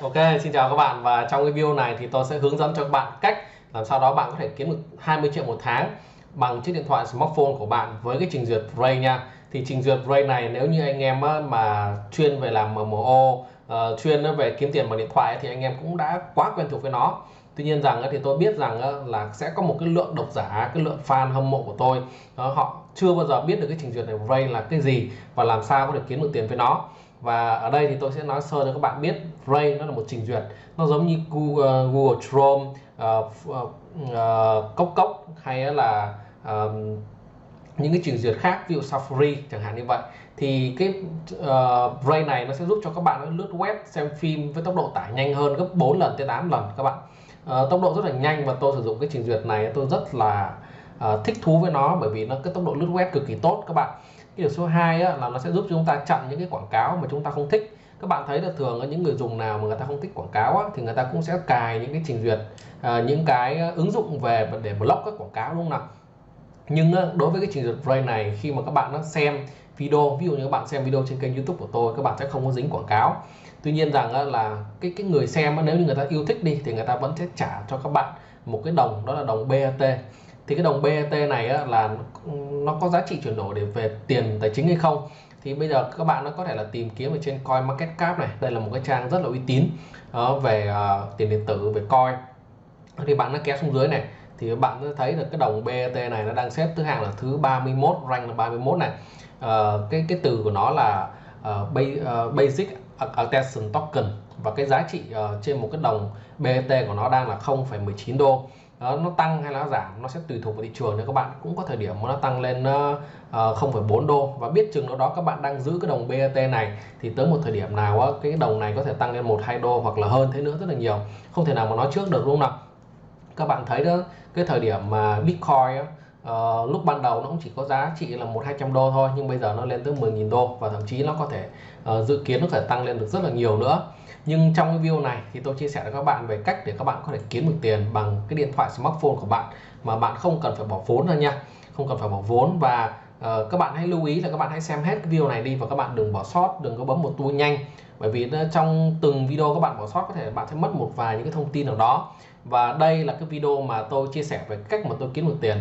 Ok, xin chào các bạn và trong cái video này thì tôi sẽ hướng dẫn cho các bạn cách làm sao đó bạn có thể kiếm được 20 triệu một tháng bằng chiếc điện thoại smartphone của bạn với cái trình duyệt Ray nha. Thì trình duyệt Ray này nếu như anh em mà chuyên về làm MMO, uh, ờ, chuyên về kiếm tiền bằng điện thoại thì anh em cũng đã quá quen thuộc với nó. Tuy nhiên rằng thì tôi biết rằng là sẽ có một cái lượng độc giả, cái lượng fan hâm mộ của tôi họ chưa bao giờ biết được cái trình duyệt này Ray là cái gì và làm sao có thể kiếm được tiền với nó và ở đây thì tôi sẽ nói sơ cho các bạn biết Ray nó là một trình duyệt. Nó giống như Google, ờ, Google Chrome uh, uh, uh, cốc cốc hay là uh, những cái trình duyệt khác ví dụ Safari chẳng hạn như vậy. Thì cái uh, Ray này nó sẽ giúp cho các bạn lướt web xem phim với tốc độ tải nhanh hơn gấp 4 lần tới 8 lần các bạn. Uh, tốc độ rất là nhanh và tôi sử dụng cái trình duyệt này tôi rất là uh, thích thú với nó bởi vì nó cái tốc độ lướt web cực kỳ tốt các bạn cái điều số 2 á, là nó sẽ giúp chúng ta chặn những cái quảng cáo mà chúng ta không thích. Các bạn thấy là thường ở những người dùng nào mà người ta không thích quảng cáo á, thì người ta cũng sẽ cài những cái trình duyệt à, những cái à, ứng dụng về để block các quảng cáo đúng không nào? Nhưng đối với cái trình duyệt Brave này khi mà các bạn nó xem video ví dụ như các bạn xem video trên kênh YouTube của tôi các bạn sẽ không có dính quảng cáo. Tuy nhiên rằng là cái cái người xem nếu như người ta yêu thích đi thì người ta vẫn sẽ trả cho các bạn một cái đồng đó là đồng BAT thì cái đồng BET này á, là nó có giá trị chuyển đổi để về tiền tài chính hay không? Thì bây giờ các bạn nó có thể là tìm kiếm ở trên coin market cap này. Đây là một cái trang rất là uy tín uh, về uh, tiền điện tử về coin. Thì bạn nó kéo xuống dưới này thì bạn sẽ thấy được cái đồng BET này nó đang xếp thứ hạng là thứ 31 rank là 31 này. Uh, cái cái từ của nó là uh, basic attention token. Và cái giá trị uh, trên một cái đồng BET của nó đang là 0,19 đô đó, nó tăng hay là nó giảm nó sẽ tùy thuộc vào thị trường. Nên các bạn cũng có thời điểm mà nó tăng lên ờ, ờ, uh, 0,4 đô và biết chừng nào đó các bạn đang giữ cái đồng BAT này thì tới một thời điểm nào uh, cái đồng này có thể tăng lên 1 2 đô hoặc là hơn thế nữa rất là nhiều. Không thể nào mà nói trước được đúng không nào? Các bạn thấy đó cái thời điểm mà Bitcoin uh, lúc ban đầu nó cũng chỉ có giá trị là một hai trăm đô thôi nhưng bây giờ nó lên tới 10.000 đô và thậm chí nó có thể uh, dự kiến nó có thể tăng lên được rất là nhiều nữa nhưng trong cái video này thì tôi chia sẻ với các bạn về cách để các bạn có thể kiếm được tiền bằng cái điện thoại smartphone của bạn mà bạn không cần phải bỏ vốn ra nha. Không cần phải bỏ vốn và uh, các bạn hãy lưu ý là các bạn hãy xem hết cái video này đi và các bạn đừng bỏ sót đừng có bấm một tua nhanh. Bởi vì trong từng video các bạn bỏ sót có thể bạn sẽ mất một vài những cái thông tin nào đó. Và đây là cái video mà tôi chia sẻ về cách mà tôi kiếm được tiền.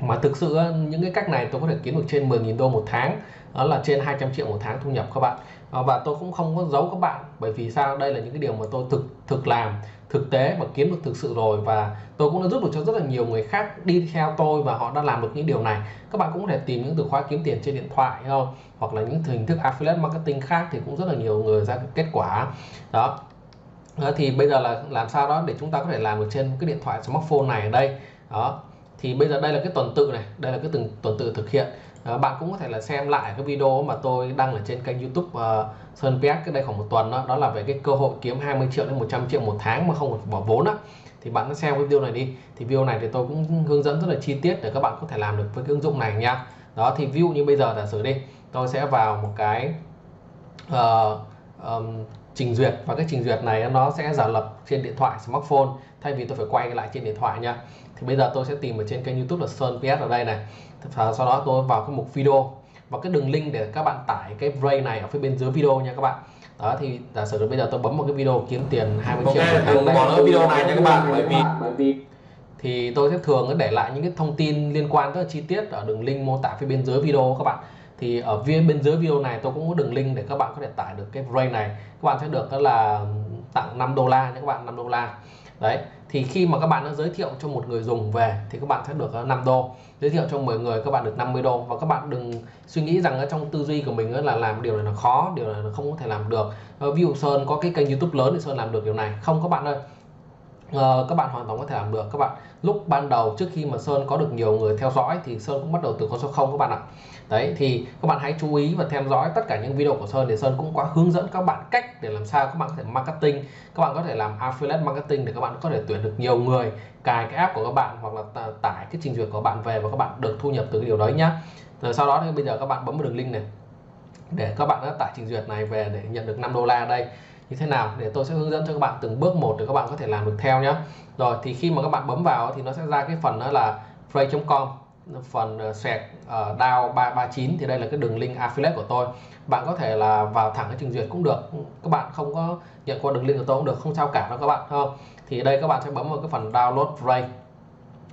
Mà thực sự những cái cách này tôi có thể kiếm được trên 10.000 đô một tháng. Đó là trên 200 triệu một tháng thu nhập các bạn. Ờ, và tôi cũng không có giấu các bạn, bởi vì sao? Đây là những cái điều mà tôi thực thực làm, thực tế và kiếm được thực sự rồi và tôi cũng đã giúp được cho rất là nhiều người khác đi theo tôi và họ đã làm được những điều này. Các bạn cũng có thể tìm những từ khóa kiếm tiền trên điện thoại không? Hoặc là những hình thức affiliate marketing khác thì cũng rất là nhiều người ra kết quả. Đó, thì bây giờ là làm sao đó để chúng ta có thể làm được trên cái điện thoại smartphone này ở đây? Đó. Thì bây giờ đây là cái tuần tự này, đây là cái từng tuần tự thực hiện à, bạn cũng có thể là xem lại cái video mà tôi đăng ở trên kênh youtube uh, Sơn PS cái đây khoảng một tuần đó. Đó là về cái cơ hội kiếm 20 triệu đến 100 triệu một tháng mà không cần bỏ vốn đó, thì bạn cứ xem cái video này đi. Thì video này thì tôi cũng hướng dẫn rất là chi tiết để các bạn có thể làm được với cái ứng dụng này nha. Đó thì ví dụ như bây giờ giả sử đi. Tôi sẽ vào một cái uh, um, trình duyệt. Và cái trình duyệt này nó sẽ giả lập trên điện thoại smartphone thay vì tôi phải quay lại trên điện thoại nha thì bây giờ tôi sẽ tìm ở trên kênh youtube là Sơn PS ở đây này. Và sau đó tôi vào cái mục video và cái đường link để các bạn tải cái Bray này ở phía bên dưới video nha các bạn. Đó thì giả sử bây giờ tôi bấm một cái video kiếm tiền 20 okay, triệu đừng bỏ lỡ video này nha các bạn bởi vì bởi vì thì tôi sẽ thường để lại những cái thông tin liên quan rất là chi tiết ở đường link mô tả phía bên dưới video các bạn. Thì ở phía bên dưới video này tôi cũng có đường link để các bạn có thể tải được cái Bray này. Các bạn sẽ được đó là tặng 5 đô la nha các bạn 5 đô la đấy thì khi mà các bạn đã giới thiệu cho một người dùng về thì các bạn sẽ được ờ, 5 đô. Giới thiệu cho 10 người các bạn được 50 đô. Và các bạn đừng suy nghĩ rằng ở trong tư duy của mình là làm điều này là khó điều này là không có thể làm được. Ờ, ví dụ Sơn có cái kênh YouTube lớn thì Sơn làm được điều này. Không các bạn ơi. Uh, các bạn hoàn toàn có thể làm được. Các bạn lúc ban đầu trước khi mà Sơn có được nhiều người theo dõi thì Sơn cũng bắt đầu từ con số 0 các bạn ạ đấy thì các bạn hãy chú ý và theo dõi tất cả những video của Sơn để Sơn cũng có hướng dẫn các bạn cách để làm sao các bạn có thể marketing các bạn có thể làm affiliate marketing để các bạn có thể tuyển được nhiều người cài cái app của các bạn hoặc là tải cái trình duyệt của bạn về và các bạn được thu nhập từ cái điều đấy nhá rồi sau đó thì bây giờ các bạn bấm vào đường link này để các bạn đã tải trình duyệt này về để nhận được 5 đô la đây như thế nào để tôi sẽ hướng dẫn cho các bạn từng bước một để các bạn có thể làm được theo nhé rồi thì khi mà các bạn bấm vào thì nó sẽ ra cái phần đó là free.com phần ờ, sẹt uh, DAO 339 thì đây là cái đường link affiliate của tôi. Bạn có thể là vào thẳng cái trình duyệt cũng được. Các bạn không có nhận qua đường link của tôi cũng được không sao cả đâu các bạn không? Thì đây các bạn sẽ bấm vào cái phần download rate.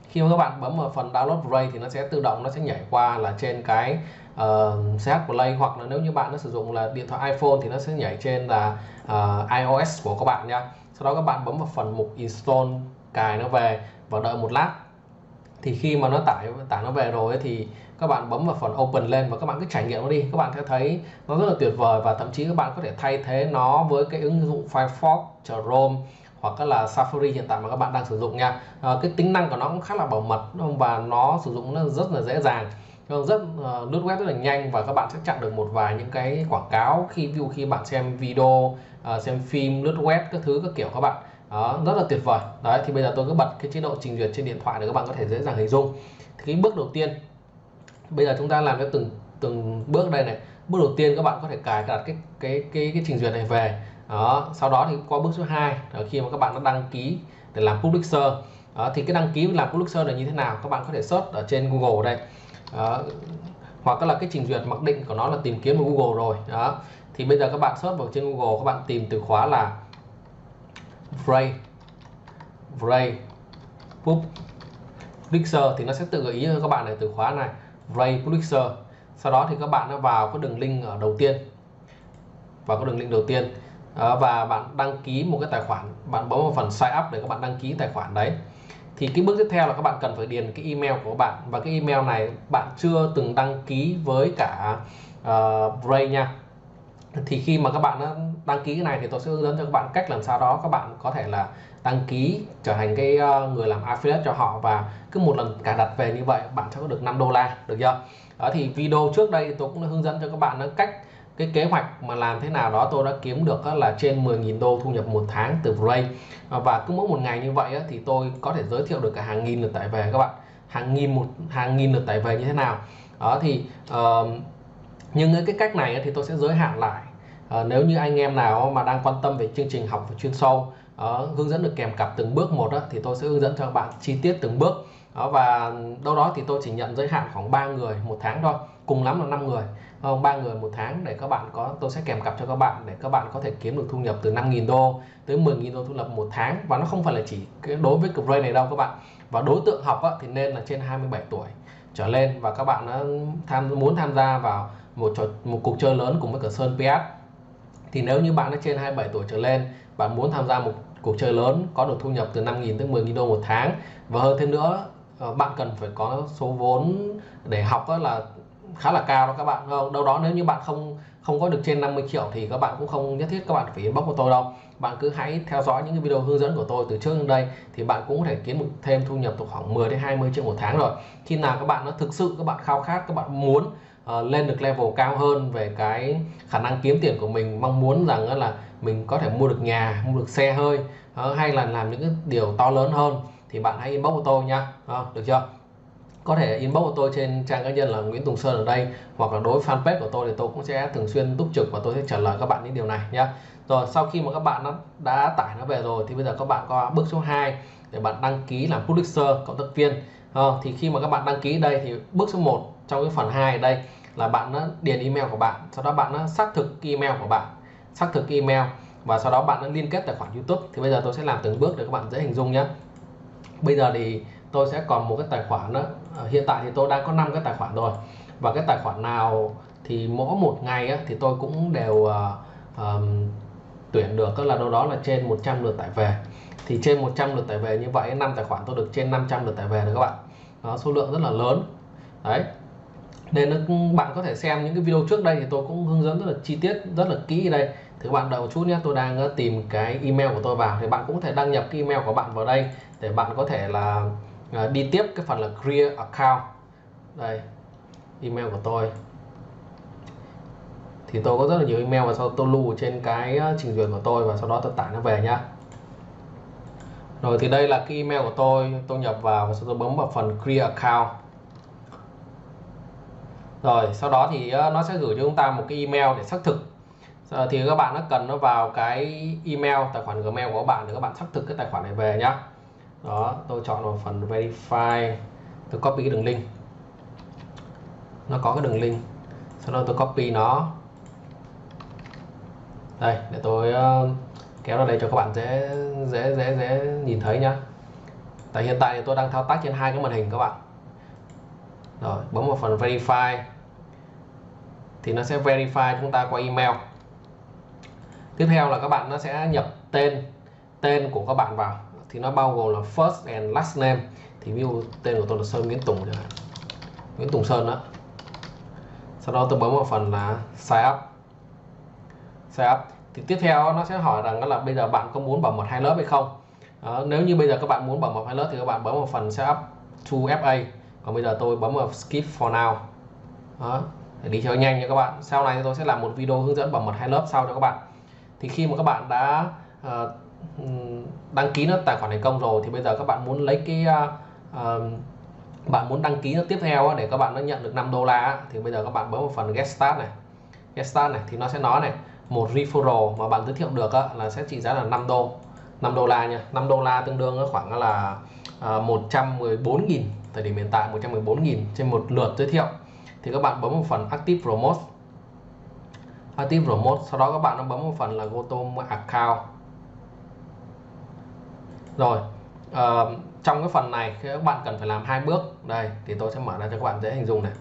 Khi mà các bạn bấm vào phần download rate thì nó sẽ tự động nó sẽ nhảy qua là trên cái ờ, uh, CH Play hoặc là nếu như bạn nó sử dụng là điện thoại iPhone thì nó sẽ nhảy trên là uh, iOS của các bạn nha. Sau đó các bạn bấm vào phần mục install cài nó về và đợi một lát thì khi mà nó tải tải nó về rồi ấy, thì các bạn bấm vào phần open lên và các bạn cứ trải nghiệm nó đi. Các bạn sẽ thấy nó rất là tuyệt vời và thậm chí các bạn có thể thay thế nó với cái ứng dụng Firefox, Chrome hoặc là Safari hiện tại mà các bạn đang sử dụng nha. À, cái tính năng của nó cũng khá là bảo mật và nó sử dụng nó rất là dễ dàng rất uh, lướt web rất là nhanh và các bạn sẽ chặn được một vài những cái quảng cáo khi view khi bạn xem video uh, xem phim lướt web các thứ các kiểu các bạn đó rất là tuyệt vời. Đấy thì bây giờ tôi cứ bật cái chế độ trình duyệt trên điện thoại để các bạn có thể dễ dàng hình dung. Thì cái bước đầu tiên bây giờ chúng ta làm cho từng từng bước đây này. Bước đầu tiên các bạn có thể cài đặt cái cái cái cái trình duyệt này về. Đó sau đó thì qua bước số 2 khi mà các bạn đã đăng ký để làm publisher đó, thì cái đăng ký làm publisher là như thế nào? Các bạn có thể search ở trên Google đây. Đó, hoặc là cái trình duyệt mặc định của nó là tìm kiếm ở Google rồi. Đó thì bây giờ các bạn search vào trên Google các bạn tìm từ khóa là Vray. Vray. Publisher thì nó sẽ tự gợi ý cho các bạn này từ khóa này. Vray Publisher sau đó thì các bạn nó vào cái đường link ở đầu tiên. Vào cái đường link đầu tiên. Và bạn đăng ký một cái tài khoản. Bạn bấm vào phần sign up để các bạn đăng ký tài khoản đấy. Thì cái bước tiếp theo là các bạn cần phải điền cái email của bạn. Và cái email này bạn chưa từng đăng ký với cả ờ, uh, Bray nha thì khi mà các bạn đăng ký cái này thì tôi sẽ hướng dẫn cho các bạn cách làm sao đó các bạn có thể là đăng ký trở thành cái ờ, người làm affiliate cho họ và cứ một lần cài đặt về như vậy bạn sẽ có được 5 đô la được chưa? Đó thì video trước đây tôi cũng đã hướng dẫn cho các bạn cách cái kế hoạch mà làm thế nào đó. Tôi đã kiếm được là trên 10.000 đô thu nhập một tháng từ Bray. Ờ, và cứ mỗi một ngày như vậy thì tôi có thể giới thiệu được cả hàng nghìn lượt tải về các bạn. Hàng nghìn một hàng nghìn lượt tải về như thế nào. Đó thì uh, nhưng cái cách này thì tôi sẽ giới hạn lại. À, nếu như anh em nào mà đang quan tâm về chương trình học chuyên sâu à, hướng dẫn được kèm cặp từng bước một đó, thì tôi sẽ hướng dẫn cho các bạn chi tiết từng bước. À, và đâu đó thì tôi chỉ nhận giới hạn khoảng 3 người một tháng thôi cùng lắm là 5 người. Không ba người một tháng để các bạn có tôi sẽ kèm cặp cho các bạn để các bạn có thể kiếm được thu nhập từ 5.000 đô tới 10.000 đô thu nhập một tháng. Và nó không phải là chỉ cái đối với cực này đâu các bạn. Và đối tượng học á, thì nên là trên 27 tuổi trở lên. Và các bạn tham muốn tham gia vào một trò, một cuộc chơi lớn cùng với cả Sơn PS thì nếu như bạn đã trên 27 tuổi trở lên, bạn muốn tham gia một cuộc chơi lớn có được thu nhập từ 5.000 tới 10.000 đô một tháng. Và hơn thêm nữa ờ, bạn cần phải có số vốn để học đó là khá là cao đó các bạn. Không đâu đó nếu như bạn không không có được trên 50 triệu thì các bạn cũng không nhất thiết các bạn phải inbox của tôi đâu. Bạn cứ hãy theo dõi những cái video hướng dẫn của tôi từ trước đến đây thì bạn cũng có thể kiếm được thêm thu nhập từ khoảng 10 đến 20 triệu một tháng rồi. Khi nào các bạn nó thực sự, các bạn khao khát, các bạn muốn uh, lên được level cao hơn về cái khả năng kiếm tiền của mình mong muốn rằng là mình có thể mua được nhà mua được xe hơi uh, hay là làm những cái điều to lớn hơn thì bạn hãy inbox của tôi nha. Uh, được chưa? Có thể inbox của tôi trên trang cá nhân là Nguyễn Tùng Sơn ở đây hoặc là đối fanpage của tôi thì tôi cũng sẽ thường xuyên túc trực và tôi sẽ trả lời các bạn những điều này nhé rồi sau khi mà các bạn đã, đã tải nó về rồi thì bây giờ các bạn có bước số 2 để bạn đăng ký làm publisher cộng tác viên. À, thì khi mà các bạn đăng ký đây thì bước số 1 trong cái phần 2 ở đây là bạn đã điền email của bạn sau đó bạn đã xác thực email của bạn xác thực email và sau đó bạn đã liên kết tài khoản YouTube. Thì bây giờ tôi sẽ làm từng bước để các bạn dễ hình dung nhé bây giờ thì tôi sẽ còn một cái tài khoản nữa. Ờ, hiện tại thì tôi đang có 5 cái tài khoản rồi. Và cái tài khoản nào thì mỗi một ngày á, thì tôi cũng đều uh, um, tuyển được tức là đâu đó là trên 100 lượt tải về. Thì trên 100 lượt tải về như vậy năm tài khoản tôi được trên 500 lượt tải về được các bạn. Đó số lượng rất là lớn. Đấy nên bạn có thể xem những cái video trước đây thì tôi cũng hướng dẫn rất là chi tiết, rất là kỹ đây. Thì các bạn đợi một chút nhé, tôi đang ờ, tìm cái email của tôi vào thì bạn cũng có thể đăng nhập cái email của bạn vào đây để bạn có thể là ờ, đi tiếp cái phần là create account. Đây, email của tôi. Thì tôi có rất là nhiều email và sau tôi lưu trên cái ờ, trình duyệt của tôi và sau đó tôi tải nó về nhá. Rồi thì đây là cái email của tôi tôi nhập vào và sau tôi bấm vào phần create account rồi sau đó thì ờ, nó sẽ gửi cho chúng ta một cái email để xác thực. Ờ, thì các bạn nó cần nó vào cái email tài khoản gmail của các bạn để các bạn xác thực cái tài khoản này về nhá. Đó tôi chọn vào phần verify. Tôi copy cái đường link. Nó có cái đường link. Sau đó tôi copy nó. Đây để tôi uh, kéo ra đây cho các bạn dễ dễ dễ dễ nhìn thấy nhá. Tại hiện tại thì tôi đang thao tác trên hai cái màn hình các bạn rồi bấm vào phần verify. Thì nó sẽ verify chúng ta qua email. Tiếp theo là các bạn nó sẽ nhập tên tên của các bạn vào. Thì nó bao gồm là first and last name. Thì ví dụ tên của tôi là Sơn Nguyễn Tùng chẳng hạn. Nguyễn Tùng Sơn đó sau đó tôi bấm vào phần là sign up. Sign up. Thì tiếp theo nó sẽ hỏi rằng là bây giờ bạn có muốn bảo mật hai lớp hay không? Đó, nếu như bây giờ các bạn muốn bảo mật hai lớp thì các bạn bấm vào phần setup to FA còn bây giờ tôi bấm vào skip for now. Đó để đi cho nhanh nha các bạn. Sau này tôi sẽ làm một video hướng dẫn bảo mật hai lớp sau cho các bạn. Thì khi mà các bạn đã uh, đăng ký nó tài khoản thành công rồi thì bây giờ các bạn muốn lấy cái uh, bạn muốn đăng ký nó tiếp theo để các bạn nó nhận được 5 đô la thì bây giờ các bạn bấm vào phần get start này. Get start này thì nó sẽ nói này một referral mà bạn giới thiệu được là sẽ trị giá là 5 đô. 5 đô la nha. 5 đô la tương đương khoảng là 114.000 thời điểm hiện tại 114.000 trên một lượt giới thiệu. Thì các bạn bấm một phần active promote. Active promote sau đó các bạn nó bấm một phần là go to account. Rồi uh, trong cái phần này các bạn cần phải làm hai bước. Đây thì tôi sẽ mở ra cho các bạn dễ hình dung này.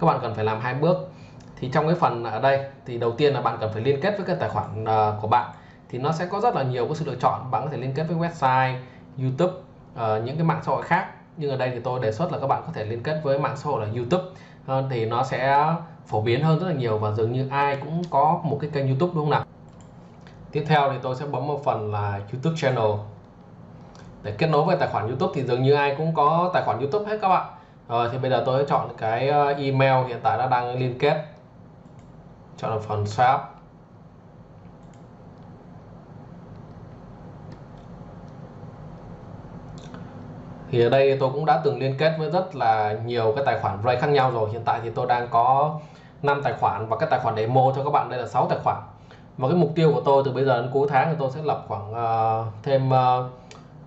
Các bạn cần phải làm hai bước. Thì trong cái phần ở đây thì đầu tiên là bạn cần phải liên kết với cái tài khoản uh, của bạn. Thì nó sẽ có rất là nhiều cái sự lựa chọn. Bạn có thể liên kết với website YouTube uh, những cái mạng xã hội khác nhưng ở đây thì tôi đề xuất là các bạn có thể liên kết với mạng xã hội là YouTube. Hơn thì nó sẽ phổ biến hơn rất là nhiều và dường như ai cũng có một cái kênh YouTube, đúng không nào? Tiếp theo thì tôi sẽ bấm vào phần là YouTube channel. Để kết nối với tài khoản YouTube thì dường như ai cũng có tài khoản YouTube hết các bạn. Rồi thì bây giờ tôi sẽ chọn cái ờ, email hiện tại đã đang liên kết. Chọn là phần shop. Thì ở đây tôi cũng đã từng liên kết với rất là nhiều cái tài khoản Ray khác nhau rồi. Hiện tại thì tôi đang có 5 tài khoản và cái tài khoản demo cho các bạn. Đây là 6 tài khoản. Và cái mục tiêu của tôi từ bây giờ đến cuối tháng thì tôi sẽ lập khoảng uh, thêm uh,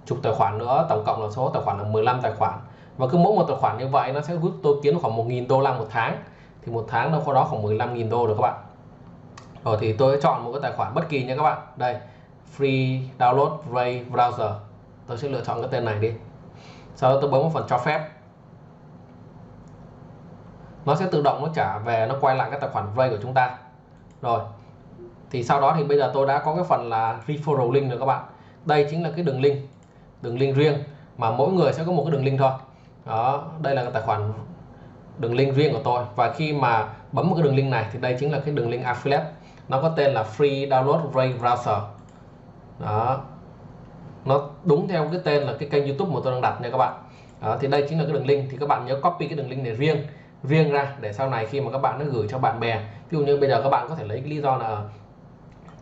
chục tài khoản nữa. Tổng cộng là số tài khoản là 15 tài khoản. Và cứ mỗi một tài khoản như vậy nó sẽ giúp tôi kiếm khoảng 1.000 đô la một tháng. Thì một tháng đâu có đó khoảng 15.000 đô được các bạn. Rồi thì tôi sẽ chọn một cái tài khoản bất kỳ nha các bạn. Đây free download Ray browser. Tôi sẽ lựa chọn cái tên này đi sau đó tôi bấm vào phần cho phép. Nó sẽ tự động nó trả về, nó quay lại cái tài khoản Ray của chúng ta. Rồi, thì sau đó thì bây giờ tôi đã có cái phần là referral link rồi các bạn. Đây chính là cái đường link đường link riêng mà mỗi người sẽ có một cái đường link thôi. Đó, đây là cái tài khoản đường link riêng của tôi. Và khi mà bấm một cái đường link này thì đây chính là cái đường link affiliate. Nó có tên là free download Ray browser. Đó nó đúng theo cái tên là cái kênh YouTube mà tôi đang đặt nha các bạn. Đó, thì đây chính là cái đường link. Thì các bạn nhớ copy cái đường link này riêng riêng ra để sau này khi mà các bạn nó gửi cho bạn bè. Ví dụ như bây giờ các bạn có thể lấy cái lý do là ờ,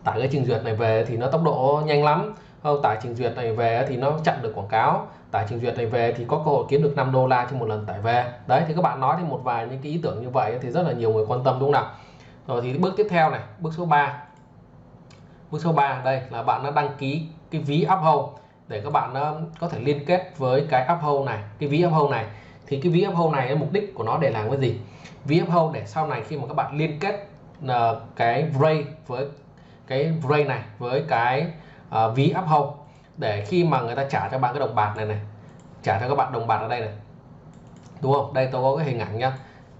tải cái trình duyệt này về thì nó tốc độ nhanh lắm. Không tải trình duyệt này về thì nó chặn được quảng cáo. Tải trình duyệt này về thì có cơ hội kiếm được 5 đô la trên một lần tải về. Đấy thì các bạn nói thì một vài những cái ý tưởng như vậy thì rất là nhiều người quan tâm đúng không nào? Rồi thì bước tiếp theo này bước số 3 bước số 3 đây là bạn đã đăng ký cái ví Uphold để các bạn um, có thể liên kết với cái Uphold này cái ví Uphold này. Thì cái ví Uphold này mục đích của nó để làm cái gì? Ví Uphold để sau này khi mà các bạn liên kết uh, cái Ray với cái Ray này với cái uh, ví Uphold để khi mà người ta trả cho bạn cái đồng bạc này này trả cho các bạn đồng bạc ở đây này. Đúng không? Đây tôi có cái hình ảnh nhá.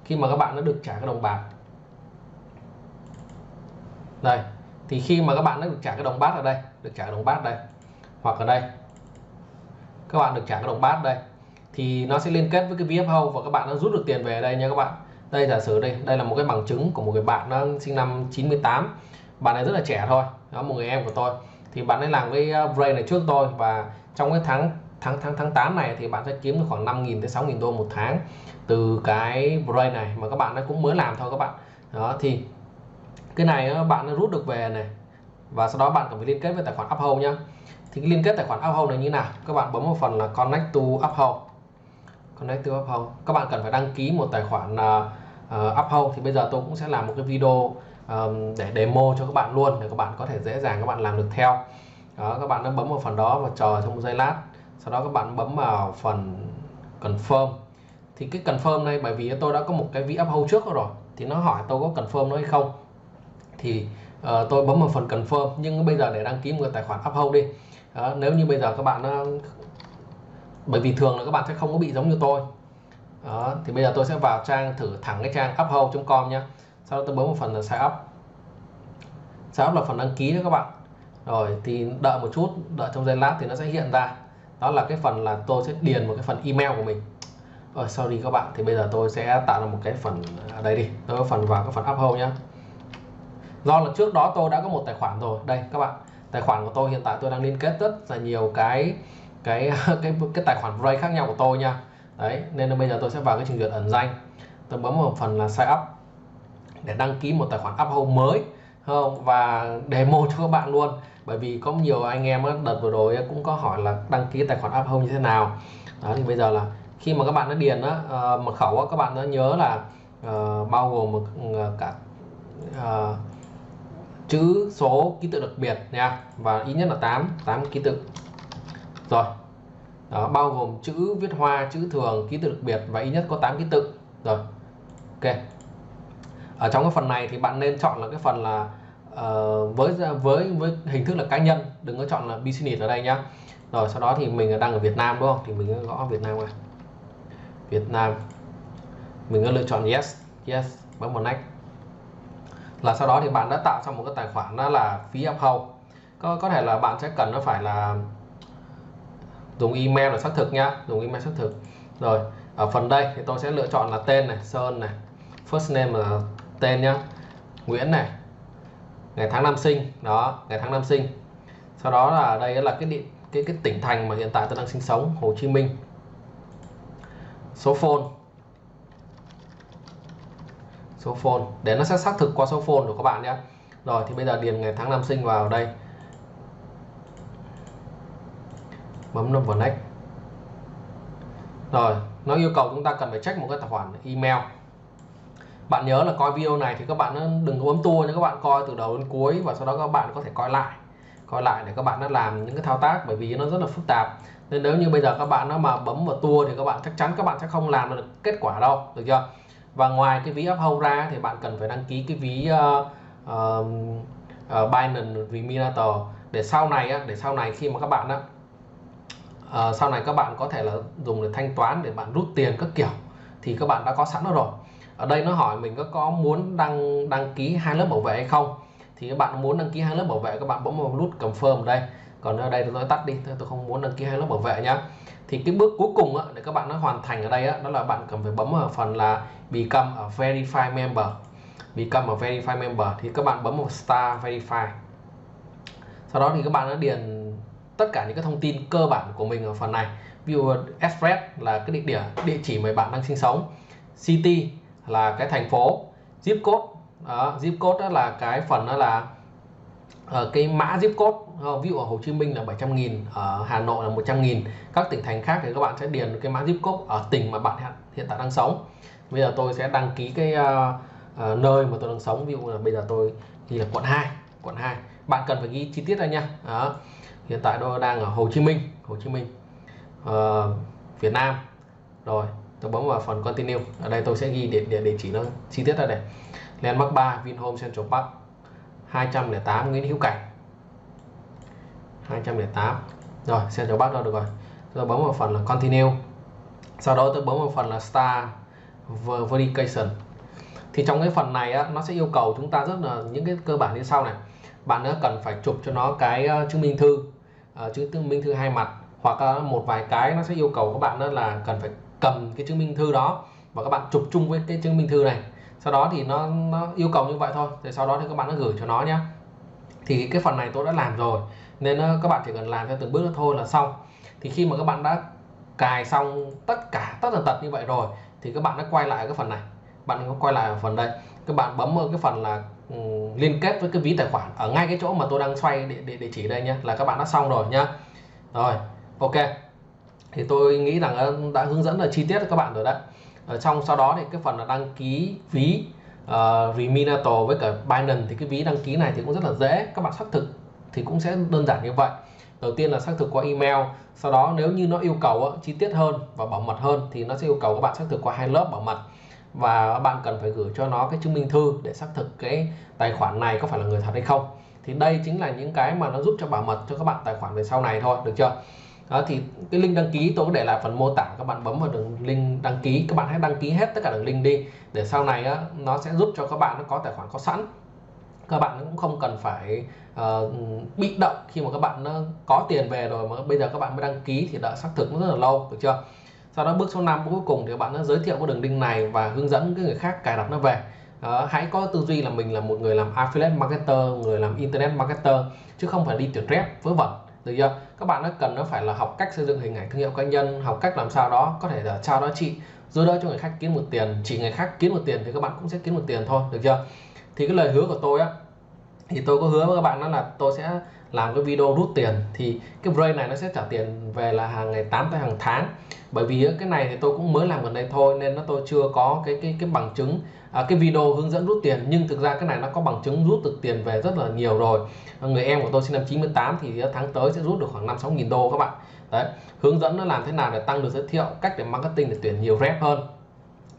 Khi mà các bạn nó được trả cái đồng bạc đây. Thì khi mà các bạn nó được trả cái đồng bát ở đây được trả đồng bát đây. Hoặc ở đây. Các bạn được trả cái đồng bát đây. Thì nó sẽ liên kết với cái VFO và các bạn nó rút được tiền về đây nha các bạn. Đây giả sử đây đây là một cái bằng chứng của một người bạn nó sinh năm 98 bạn này rất là trẻ thôi đó một người em của tôi. Thì bạn ấy làm cái uh, brain này trước tôi và trong cái tháng tháng tháng tháng 8 này thì bạn sẽ kiếm được khoảng 5.000 tới 6.000 đô một tháng từ cái brain này mà các bạn nó cũng mới làm thôi các bạn. Đó thì cái này bạn nó rút được về này và sau đó bạn cần phải liên kết với tài khoản Uphold nhé. thì cái liên kết tài khoản Uphold này như nào? Các bạn bấm vào phần là connect to Uphold. Connect to Uphold. Các bạn cần phải đăng ký một tài khoản uh, Uphold. Thì bây giờ tôi cũng sẽ làm một cái video um, để demo cho các bạn luôn để các bạn có thể dễ dàng các bạn làm được theo. Đó các bạn đã bấm vào phần đó và chờ trong một giây lát. Sau đó các bạn bấm vào phần confirm. Thì cái confirm này bởi vì tôi đã có một cái ví uphold trước rồi thì nó hỏi tôi có confirm nó hay không. Thì uh, tôi bấm vào phần confirm nhưng bây giờ để đăng ký một tài khoản uphold đi. Đó, nếu như bây giờ các bạn uh, bởi vì thường là các bạn sẽ không có bị giống như tôi. Đó, thì bây giờ tôi sẽ vào trang thử thẳng cái trang uphold.com nhé sau đó tôi bấm vào phần là sign up. Sign up là phần đăng ký đó các bạn. Rồi thì đợi một chút đợi trong giây lát thì nó sẽ hiện ra. Đó là cái phần là tôi sẽ điền một cái phần email của mình. Rồi đi các bạn thì bây giờ tôi sẽ tạo ra một cái phần ở đây đi. Tôi có phần vào cái phần uphold nhé do là trước đó tôi đã có một tài khoản rồi. Đây các bạn. Tài khoản của tôi hiện tại tôi đang liên kết rất là nhiều cái cái cái cái tài khoản Brave khác nhau của tôi nha. Đấy nên là bây giờ tôi sẽ vào cái trình duyệt ẩn danh. Tôi bấm vào phần là sign up để đăng ký một tài khoản uphold mới. Không? Và demo cho các bạn luôn. Bởi vì có nhiều anh em đợt vừa rồi cũng có hỏi là đăng ký tài khoản uphold như thế nào. Đó thì bây giờ là khi mà các bạn đã điền á, ờ, mật khẩu á, các bạn đã nhớ là uh, bao gồm một ừ, cả uh, chữ số ký tự đặc biệt nha. Và ít nhất là 8 8 ký tự. Rồi. Đó, bao gồm chữ viết hoa chữ thường ký tự đặc biệt và ít nhất có 8 ký tự. Rồi. Ok. Ở trong cái phần này thì bạn nên chọn là cái phần là uh, với với với hình thức là cá nhân. Đừng có chọn là business ở đây nhá. Rồi sau đó thì mình đang ở Việt Nam đúng không? Thì mình gõ Việt Nam này Việt Nam. Mình có lựa chọn yes yes bấm vào next là sau đó thì bạn đã tạo xong một cái tài khoản đó là phí uphold có có thể là bạn sẽ cần nó phải là dùng email để xác thực nhá dùng email xác thực. Rồi, ở phần đây thì tôi sẽ lựa chọn là tên này, Sơn này, first name là tên nhá, Nguyễn này, ngày tháng năm sinh, đó, ngày tháng năm sinh. Sau đó là đây là cái điện cái cái tỉnh thành mà hiện tại tôi đang sinh sống, Hồ Chí Minh. Số phone số phone. Để nó sẽ xác thực qua số phone của các bạn nhé. Rồi, thì bây giờ điền ngày tháng năm sinh vào đây. Bấm nút vào next. Rồi, nó yêu cầu chúng ta cần phải check một cái tài khoản email. Bạn nhớ là coi video này thì các bạn đừng có bấm tua nhé. Các bạn coi từ đầu đến cuối và sau đó các bạn có thể coi lại. Coi lại để các bạn đã làm những cái thao tác bởi vì nó rất là phức tạp. Nên nếu như bây giờ các bạn nó mà bấm vào tua thì các bạn chắc chắn các bạn sẽ không làm được kết quả đâu, được chưa? Và ngoài cái ví uphold ra thì bạn cần phải đăng ký cái ví uh, uh, uh, Binance Reminator để sau này á, để sau này khi mà các bạn á, uh, sau này các bạn có thể là dùng để thanh toán để bạn rút tiền các kiểu thì các bạn đã có sẵn nó rồi. Ở đây nó hỏi mình có có muốn đăng đăng ký hai lớp bảo vệ hay không? Thì các bạn muốn đăng ký hai lớp bảo vệ các bạn bấm vào nút confirm ở đây còn ở đây tôi tắt đi tôi không muốn đăng ký hai lớp bảo vệ nhá. Thì cái bước cuối cùng á, để các bạn nó hoàn thành ở đây á, đó là bạn cần phải bấm ở phần là become a verify member. Become a verify member thì các bạn bấm một star verify. Sau đó thì các bạn đã điền tất cả những cái thông tin cơ bản của mình ở phần này. Ví dụ ờ, address là cái địa điểm địa chỉ mà bạn đang sinh sống. City là cái thành phố. Zip code đó, zip code đó là cái phần đó là uh, cái mã zip code uh, ví dụ ở Hồ Chí Minh là 700 nghìn ở Hà Nội là 100 nghìn các tỉnh thành khác thì các bạn sẽ điền cái mã zip code ở tỉnh mà bạn hiện tại đang sống. Bây giờ tôi sẽ đăng ký cái uh, uh, nơi mà tôi đang sống ví dụ là bây giờ tôi ghi là quận 2 quận 2 bạn cần phải ghi chi tiết ra nha. Đó. hiện tại tôi đang ở Hồ Chí Minh Hồ Chí Minh uh, Việt Nam. Rồi tôi bấm vào phần continue. Ở đây tôi sẽ ghi địa địa, địa chỉ nó chi tiết ra đây. Landmark 3 Vinhome Central Park. 208 Nguyễn Hữu Cảnh. 208 rồi xem cho bác đâu được rồi. Tôi bấm vào phần là continue. Sau đó tôi bấm vào phần là star verification. Thì trong cái phần này á, nó sẽ yêu cầu chúng ta rất là những cái cơ bản như sau này. Bạn nữa cần phải chụp cho nó cái ờ, chứng minh thư uh, chứng minh thư hai mặt hoặc uh, một vài cái nó sẽ yêu cầu các bạn đó là cần phải cầm cái chứng minh thư đó và các bạn chụp chung với cái chứng minh thư này sau đó thì nó nó yêu cầu như vậy thôi thì sau đó thì các bạn nó gửi cho nó nhé thì cái phần này tôi đã làm rồi nên ờ, các bạn chỉ cần làm theo từng bước thôi là xong. Thì khi mà các bạn đã cài xong tất cả tất tần tật như vậy rồi thì các bạn đã quay lại cái phần này. Bạn có quay lại ở phần đây. Các bạn bấm vào cái phần là um, liên kết với cái ví tài khoản ở ngay cái chỗ mà tôi đang xoay địa, địa, địa chỉ đây nhé là các bạn đã xong rồi nhá. Rồi ok. Thì tôi nghĩ rằng ờ, đã hướng dẫn là chi tiết cho các bạn rồi đấy. Ờ, ở trong sau đó thì cái phần là đăng ký ví ờ, uh, Reminator với cả Binance thì cái ví đăng ký này thì cũng rất là dễ các bạn xác thực thì cũng sẽ đơn giản như vậy. Đầu tiên là xác thực qua email sau đó nếu như nó yêu cầu chi tiết hơn và bảo mật hơn thì nó sẽ yêu cầu các bạn xác thực qua hai lớp bảo mật. Và bạn cần phải gửi cho nó cái chứng minh thư để xác thực cái tài khoản này có phải là người thật hay không. Thì đây chính là những cái mà nó giúp cho bảo mật cho các bạn tài khoản về sau này thôi được chưa? Đó thì cái link đăng ký tôi có để lại phần mô tả các bạn bấm vào đường link đăng ký các bạn hãy đăng ký hết tất cả đường link đi để sau này á, nó sẽ giúp cho các bạn nó có tài khoản có sẵn. Các bạn cũng không cần phải uh, bị động khi mà các bạn nó có tiền về rồi mà bây giờ các bạn mới đăng ký thì đợi xác thực nó rất là lâu được chưa? Sau đó bước số 5 cuối cùng thì các bạn nó giới thiệu cái đường link này và hướng dẫn cái người khác cài đặt nó về. Uh, hãy có tư duy là mình là một người làm affiliate marketer người làm internet marketer chứ không phải đi tuyển rep vớ vẩn được chưa? Các bạn nó cần nó phải là học cách xây dựng hình ảnh thương hiệu cá nhân, học cách làm sao đó có thể là trao đó chị. Giúp đỡ cho người khác kiếm một tiền. Chỉ người khác kiếm một tiền thì các bạn cũng sẽ kiếm một tiền thôi. Được chưa? Thì cái lời hứa của tôi á, thì tôi có hứa với các bạn đó là tôi sẽ làm cái video rút tiền. Thì cái brain này nó sẽ trả tiền về là hàng ngày 8 tới hàng tháng bởi vì cái này thì tôi cũng mới làm gần đây thôi nên nó tôi chưa có cái cái cái bằng chứng. À, cái video hướng dẫn rút tiền nhưng thực ra cái này nó có bằng chứng rút được tiền về rất là nhiều rồi. Người em của tôi sinh năm 98 thì tháng tới sẽ rút được khoảng 5 6 nghìn đô các bạn. Đấy hướng dẫn nó làm thế nào để tăng được giới thiệu cách để marketing để tuyển nhiều rep hơn.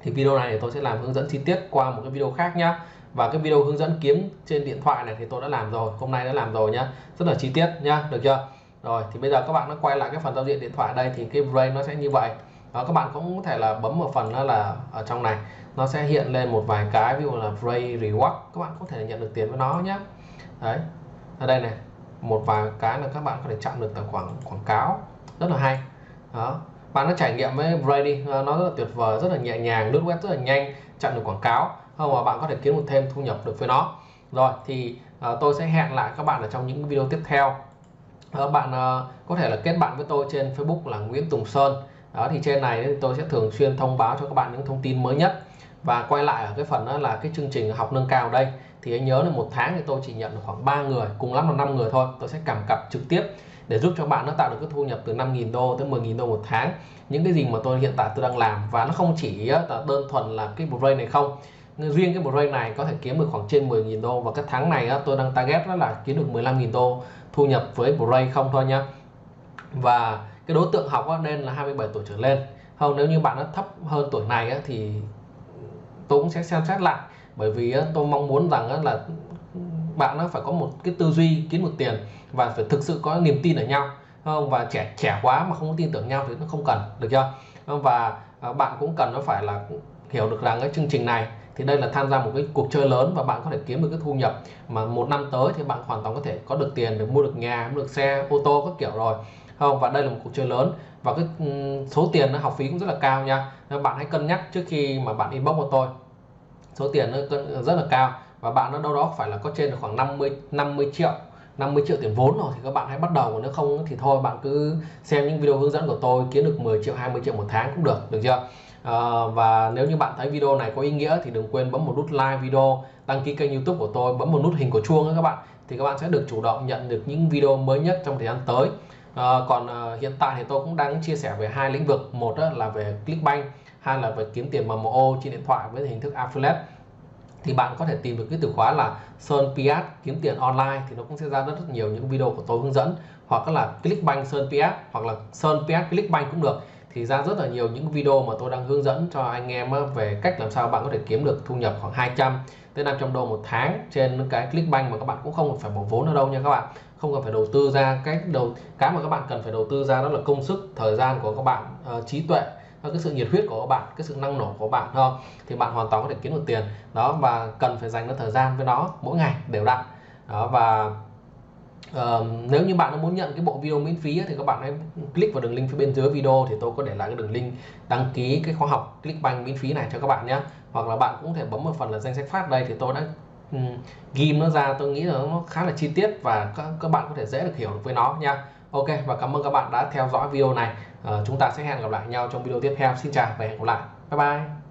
Thì video này thì tôi sẽ làm hướng dẫn chi tiết qua một cái video khác nhá. Và cái video hướng dẫn kiếm trên điện thoại này thì tôi đã làm rồi hôm nay đã làm rồi nhá. Rất là chi tiết nhá được chưa? Rồi thì bây giờ các bạn nó quay lại cái phần giao diện điện thoại đây thì cái brain nó sẽ như vậy. Đó, các bạn cũng có thể là bấm một phần đó là ở trong này nó sẽ hiện lên một vài cái ví dụ là Bray reward các bạn có thể nhận được tiền với nó nhé đấy ở đây này một vài cái là các bạn có thể chặn được tài khoản quảng cáo rất là hay. Đó bạn nó trải nghiệm với Bray đi nó rất là tuyệt vời rất là nhẹ nhàng lướt web rất là nhanh chặn được quảng cáo không mà bạn có thể kiếm một thêm thu nhập được với nó. Rồi thì uh, tôi sẽ hẹn lại các bạn ở trong những video tiếp theo. Ờ, bạn uh, có thể là kết bạn với tôi trên Facebook là Nguyễn Tùng Sơn. Đó thì trên này thì tôi sẽ thường xuyên thông báo cho các bạn những thông tin mới nhất. Và quay lại ở cái phần đó là cái chương trình học nâng cao đây. Thì anh nhớ là một tháng thì tôi chỉ nhận được khoảng 3 người cùng lắm là 5 người thôi. Tôi sẽ cảm cặp trực tiếp để giúp cho bạn nó tạo được cái thu nhập từ 5.000 đô tới 10.000 đô một tháng. Những cái gì mà tôi hiện tại tôi đang làm và nó không chỉ là đơn thuần là cái brain này không riêng cái break này có thể kiếm được khoảng trên 10.000 đô. Và cái tháng này á, tôi đang target đó là kiếm được 15.000 đô thu nhập với break không thôi nhá. Và cái đối tượng học nên là 27 tuổi trở lên. Không, nếu như bạn nó thấp hơn tuổi này á, thì tôi cũng sẽ xem xét lại. Bởi vì tôi mong muốn rằng á, là bạn nó phải có một cái tư duy, kiếm một tiền và phải thực sự có niềm tin ở nhau. Không, và trẻ trẻ quá mà không có tin tưởng nhau thì nó không cần, được chưa? Và à, bạn cũng cần nó phải là hiểu được rằng cái chương trình này thì đây là tham gia một cái cuộc chơi lớn và bạn có thể kiếm được cái thu nhập mà một năm tới thì bạn hoàn toàn có thể có được tiền để mua được nhà, mua được xe, ô tô các kiểu rồi. Không, và đây là một cuộc chơi lớn và cái ừ, số tiền nó, học phí cũng rất là cao nha. Nên bạn hãy cân nhắc trước khi mà bạn inbox của tôi số tiền nó rất là cao và bạn nó đâu đó phải là có trên được khoảng 50 50 triệu 50 triệu tiền vốn rồi thì các bạn hãy bắt đầu. Nếu không thì thôi, bạn cứ xem những video hướng dẫn của tôi, kiếm được 10 triệu 20 triệu một tháng cũng được được chưa? À, và nếu như bạn thấy video này có ý nghĩa thì đừng quên bấm một nút like video đăng ký kênh youtube của tôi bấm một nút hình của chuông các bạn thì các bạn sẽ được chủ động nhận được những video mới nhất trong thời gian tới. À, còn à, hiện tại thì tôi cũng đang chia sẻ về hai lĩnh vực một là về Clickbank hai là về kiếm tiền MMO trên điện thoại với hình thức affiliate. Thì bạn có thể tìm được cái từ khóa là Sơn Piat kiếm tiền online thì nó cũng sẽ ra rất, rất nhiều những video của tôi hướng dẫn hoặc là Clickbank Sơn Piat hoặc là Sơn Piat Clickbank cũng được thì ra rất là nhiều những video mà tôi đang hướng dẫn cho anh em về cách làm sao bạn có thể kiếm được thu nhập khoảng 200 tới 500 đô một tháng trên cái Clickbank mà các bạn cũng không phải bỏ vốn ở đâu nha các bạn. Không cần phải đầu tư ra cái đầu cái mà các bạn cần phải đầu tư ra đó là công sức thời gian của các bạn uh, trí tuệ cái sự nhiệt huyết của các bạn cái sự năng nổ của bạn không? Thì bạn hoàn toàn có thể kiếm được tiền. Đó và cần phải dành ra thời gian với nó mỗi ngày đều đặn. Đó và Uh, nếu như bạn muốn nhận cái bộ video miễn phí thì các bạn hãy click vào đường link phía bên dưới video thì tôi có để lại cái đường link đăng ký cái khóa học Clickbank miễn phí này cho các bạn nhé hoặc là bạn cũng thể bấm một phần là danh sách phát đây thì tôi đã um, ghim nó ra tôi nghĩ là nó khá là chi tiết và các, các bạn có thể dễ được hiểu được với nó nha Ok và cảm ơn các bạn đã theo dõi video này. Uh, chúng ta sẽ hẹn gặp lại nhau trong video tiếp theo. Xin chào và hẹn gặp lại. Bye bye.